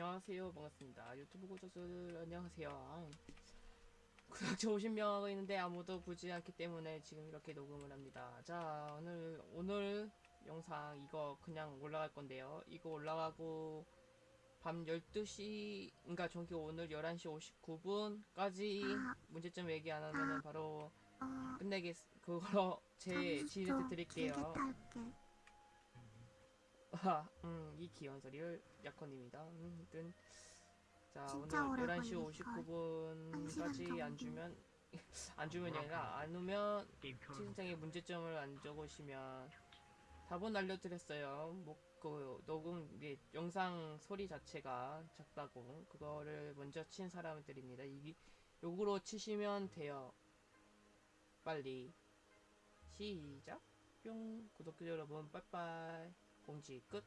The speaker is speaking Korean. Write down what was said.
안녕하세요. 반갑습니다. 유튜브 구독자들 안녕하세요. 구독자 50명 하고 있는데 아무도 보지 않기 때문에 지금 이렇게 녹음을 합니다. 자 오늘 오늘 영상 이거 그냥 올라갈 건데요. 이거 올라가고 밤 12시 그러니까 저기 오늘 11시 59분까지 문제점 얘기 안 하면은 바로 어, 끝내겠 그걸로 제 지휘를 드릴게요 아, 음, 이 귀여운 소리를 약혼입니다. 음, 자 진짜 오늘 오래 11시 걸릴 걸. 한 59분까지 시간 안. 주면 안 주면이 아니라 안 오면 채팅창에 문제점을 안 적으시면 답은 알려드렸어요. 뭐그 녹음 이게 영상 소리 자체가 작다고 그거를 먼저 친 사람들입니다. 이 요구로 치시면 돼요. 빨리 시작. 뿅 구독자 여러분 빠이빠이 꽁지 끝.